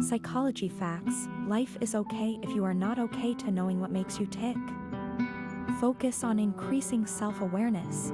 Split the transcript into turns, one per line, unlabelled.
Psychology facts life is okay if you are not okay to knowing what makes you tick. Focus on increasing self awareness.